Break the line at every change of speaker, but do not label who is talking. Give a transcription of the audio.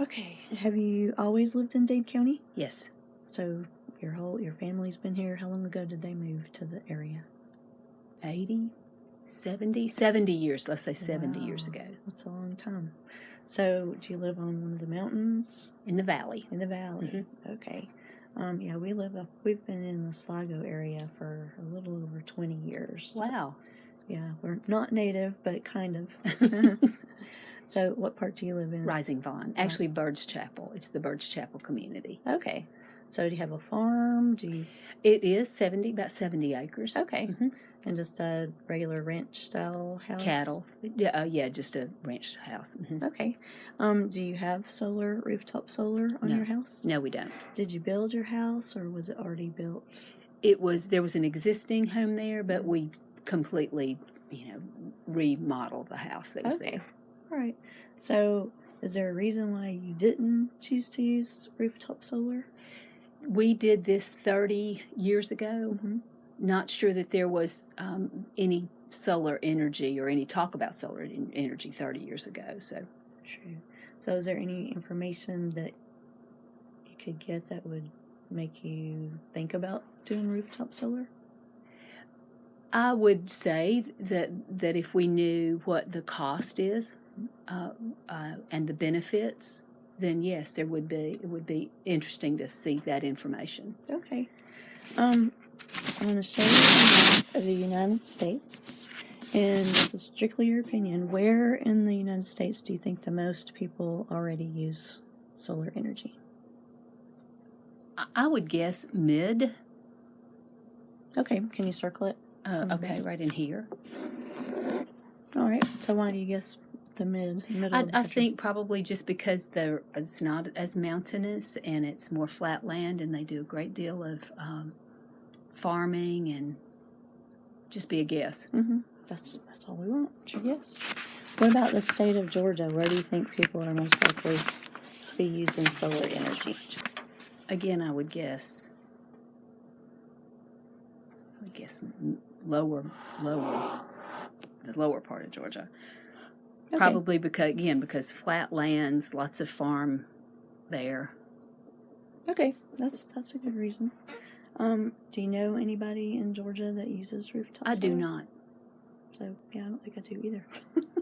Okay. Have you always lived in Dade County?
Yes.
So your whole your family's been here. How long ago did they move to the area?
80, 70, 70 years, let's say 70 years ago,
That's a long time. So do you live on one of the mountains
in the valley.
in the valley?
Mhm.
Okay. Um, yeah, we live up. We've been in the Sligo area for a little over twenty years.
Wow.
Yeah, we're not native, but kind of. so, what part do you live in?
Rising Fawn. Actually, Bird's Chapel. It's the Bird's Chapel community.
Okay. So, do you have a farm? Do you?
It is 70, about 70 acres.
Okay.
Mhm.
And just a regular ranch style house.
Cattle. Yeah, uh, yeah, just a ranch house. Mhm.
Okay. Um, do you have solar rooftop solar on
No.
your house?
No, we don't.
Did you build your house or was it already built?
It was there was an existing home there, but we completely, you know, remodeled the house that was
Okay.
there.
All right. So, is there a reason why you didn't choose to use rooftop solar?
We did this 30 years ago.
Mm-hmm.
Not sure that there was um, any solar energy or any talk about solar energy 30 years ago. So
True. So, is there any information that you could get that would make you think about doing rooftop solar?
I would say that that if we knew what the cost is uh, uh, and the benefits, then yes, there would be it would be interesting to see that information.
Okay. Um, I'm going to show you a map of the United States, and this is strictly your opinion. Where in the United States do you think the most people already use solar energy?
I, would guess mid.
Okay, can you circle it?
Uh, okay, right in here.
All right. So why do you guess the mid middle?
I,
of the
I
country?
think probably just because they're it's not as mountainous and it's more flat land, and they do a great deal of um, farming and just be a guess.
Mm-hmm. That's that's all we want. Guess. What about the state of Georgia? Where do you think people are most likely to be using solar energy?
Again, I would guess. I would guess lower, lower, the lower part of Georgia.
Okay.
Probably because again because flat lands, lots of farm there.
Okay, that's that's a good reason. Um, do you know anybody in Georgia that uses rooftop?
I do not.
So yeah, I don't think I do either.